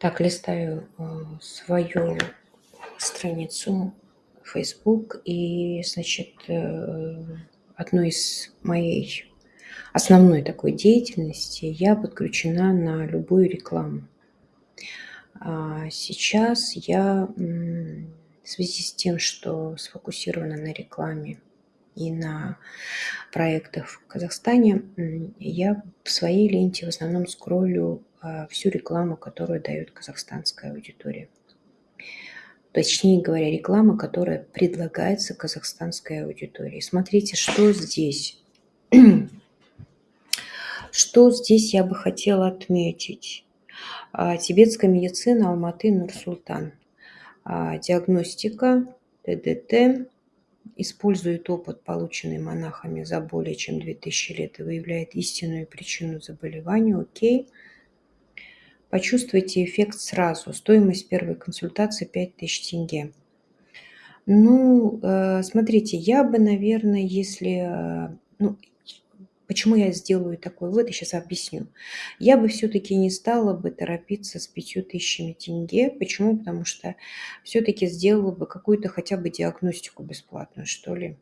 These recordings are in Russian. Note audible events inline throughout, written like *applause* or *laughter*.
Так, листаю э, свою страницу Facebook, и, значит, э, одной из моей основной такой деятельности я подключена на любую рекламу. А сейчас я в связи с тем, что сфокусирована на рекламе и на проектах в Казахстане, я в своей ленте в основном скроллю всю рекламу, которую дает казахстанская аудитория. Точнее говоря, реклама, которая предлагается казахстанской аудитории. Смотрите, что здесь. *clears throat* Что здесь я бы хотела отметить? А, тибетская медицина Алматы Нурсултан. А, диагностика ТДТ, использует опыт, полученный монахами за более чем 2000 лет и выявляет истинную причину заболевания, окей. Почувствуйте эффект сразу. Стоимость первой консультации 5000 тенге. Ну, э, смотрите, я бы, наверное, если... Э, ну, Почему я сделаю такой вывод, я сейчас объясню. Я бы все-таки не стала бы торопиться с пятью тысячами тенге. Почему? Потому что все-таки сделала бы какую-то хотя бы диагностику бесплатную, что ли.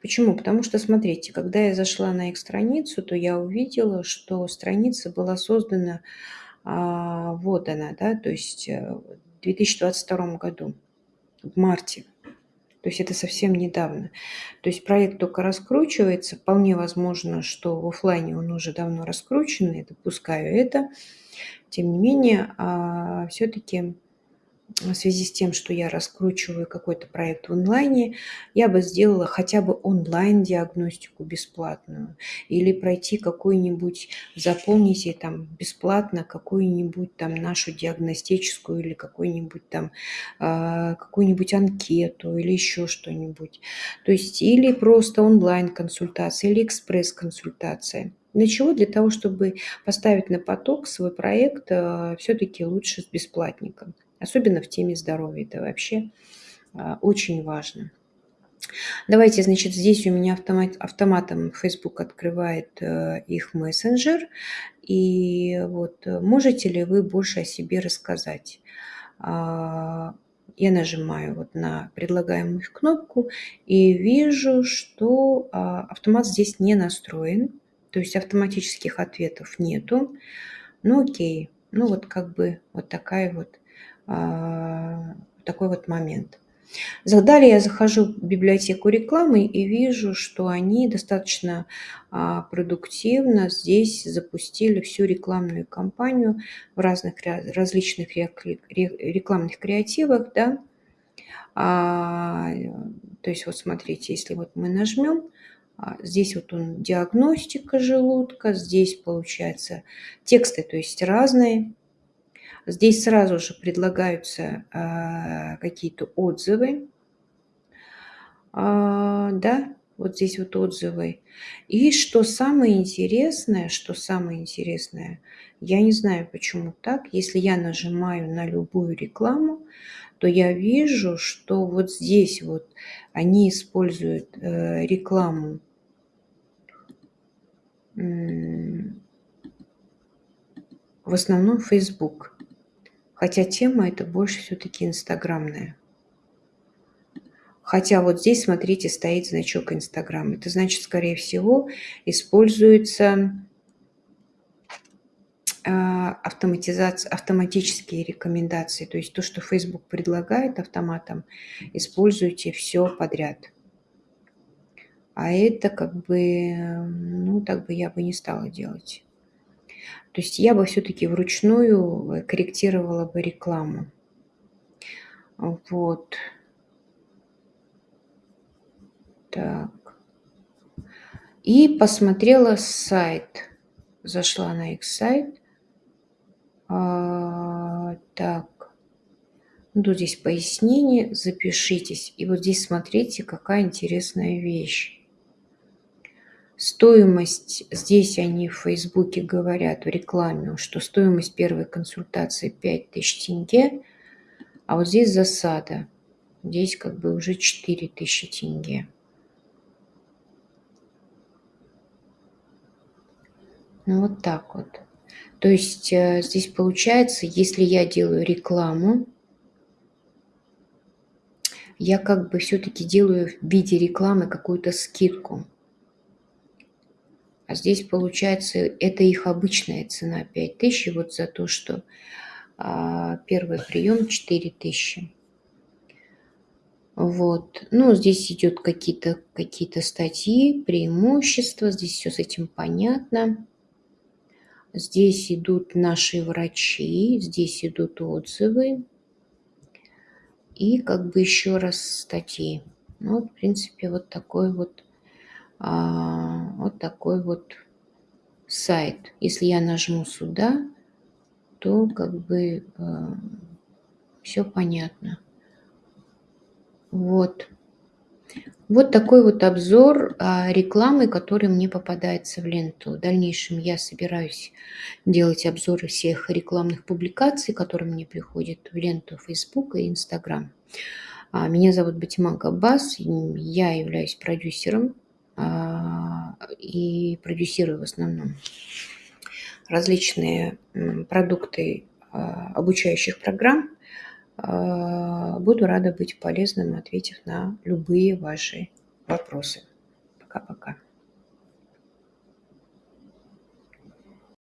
Почему? Потому что, смотрите, когда я зашла на их страницу, то я увидела, что страница была создана, вот она, да, то есть э, в 2022 году, в марте. То есть это совсем недавно. То есть проект только раскручивается. Вполне возможно, что в офлайне он уже давно раскручен, я допускаю это. Тем не менее, а, все-таки в связи с тем, что я раскручиваю какой-то проект в онлайне, я бы сделала хотя бы онлайн-диагностику бесплатную или пройти какую-нибудь, заполните там бесплатно какую-нибудь там нашу диагностическую или какую-нибудь там э, какую-нибудь анкету или еще что-нибудь. То есть или просто онлайн-консультация или экспресс-консультация. Для чего? Для того, чтобы поставить на поток свой проект э, все-таки лучше с бесплатником. Особенно в теме здоровья. Это вообще а, очень важно. Давайте, значит, здесь у меня автомат, автоматом Facebook открывает э, их мессенджер. И вот э, можете ли вы больше о себе рассказать? А, я нажимаю вот на предлагаемую кнопку и вижу, что а, автомат здесь не настроен. То есть автоматических ответов нету. Ну окей, ну вот как бы вот такая вот такой вот момент. Далее я захожу в библиотеку рекламы и вижу, что они достаточно а, продуктивно здесь запустили всю рекламную кампанию в разных различных рекламных креативах. Да? А, то есть вот смотрите, если вот мы нажмем, здесь вот он диагностика желудка, здесь получается тексты, то есть разные. Здесь сразу же предлагаются а, какие-то отзывы. А, да, вот здесь вот отзывы. И что самое интересное, что самое интересное, я не знаю, почему так, если я нажимаю на любую рекламу, то я вижу, что вот здесь вот они используют э, рекламу в основном Facebook. Хотя тема это больше все-таки инстаграмная. Хотя вот здесь, смотрите, стоит значок Инстаграм. Это значит, скорее всего, используется а, автоматизация, автоматические рекомендации. То есть то, что Facebook предлагает автоматом, используйте все подряд. А это как бы, ну, так бы я бы не стала делать. То есть я бы все-таки вручную корректировала бы рекламу. Вот. Так. И посмотрела сайт. Зашла на их сайт. А, так. Ну, тут здесь пояснение. Запишитесь. И вот здесь смотрите, какая интересная вещь. Стоимость, здесь они в Фейсбуке говорят в рекламе, что стоимость первой консультации 5000 тенге, а вот здесь засада. Здесь как бы уже 4000 тенге. Ну вот так вот. То есть, э, здесь получается, если я делаю рекламу я как бы всё-таки делаю в виде рекламы какую-то скидку. А здесь, получается, это их обычная цена 5000, и вот за то, что, а, 1 прием 4000. Вот. Ну, здесь идет какие-то какие-то статьи, преимущества, здесь всё с этим понятно. Здесь идут наши врачи, здесь идут отзывы. И как бы еще раз статьи. Ну, в принципе, вот такой вот, а, вот такой вот сайт. Если я нажму сюда, то как бы, а, всё понятно. Вот. Вот такой вот обзор, а, рекламы, которая мне попадается в ленту. В дальнейшем я собираюсь делать обзоры всех рекламных публикаций, которые мне приходят в ленту "Фейсбука" и "Инстаграм". А, меня зовут Батима Габбас, я являюсь продюсером, и продюсирую в основном различные, продукты, а, обучающих программ. А, буду рада быть полезным, ответив на любые ваши вопросы. Пока-пока.